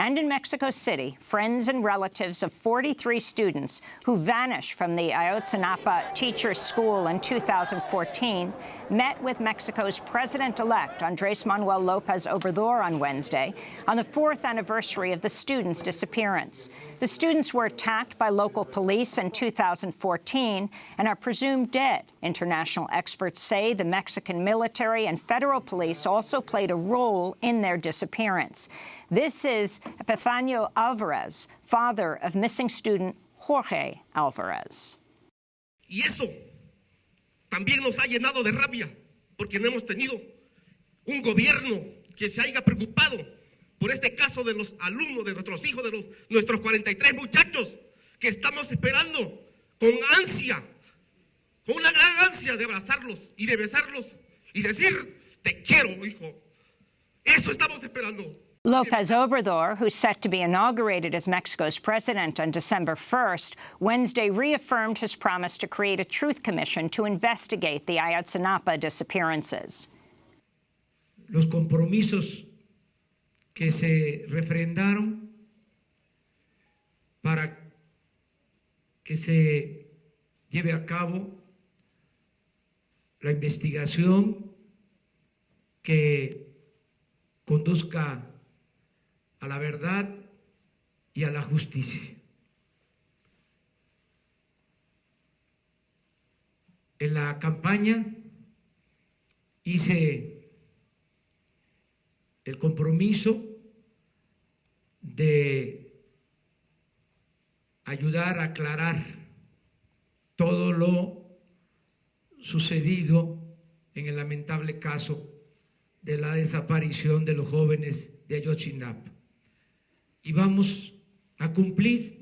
And in Mexico City, friends and relatives of 43 students who vanished from the Ayotzinapa Teachers School in 2014 met with Mexico's president-elect, Andres Manuel Lopez Obrador, on Wednesday on the fourth anniversary of the students' disappearance. The students were attacked by local police in 2014 and are presumed dead. International experts say the Mexican military and federal police also played a role in their disappearance. This is Epifanio Alvarez, father of missing student Jorge Alvarez. Y eso también nos ha llenado de rabia, porque no hemos tenido un gobierno que se haya preocupado por este caso de los alumnos, de nuestros hijos, de los, nuestros 43 muchachos, que estamos esperando con ansia, con una gran ansia de abrazarlos y de besarlos y decir, te quiero, hijo. Eso estamos esperando. Lopez Obrador, who's set to be inaugurated as Mexico's president on December 1st, Wednesday reaffirmed his promise to create a truth commission to investigate the Ayotzinapa disappearances. Los compromisos que se refrendaron para que se lleve a cabo la investigación que conduzca a la verdad y a la justicia. En la campaña hice el compromiso de ayudar a aclarar todo lo sucedido en el lamentable caso de la desaparición de los jóvenes de Ayotzinapa y vamos a cumplir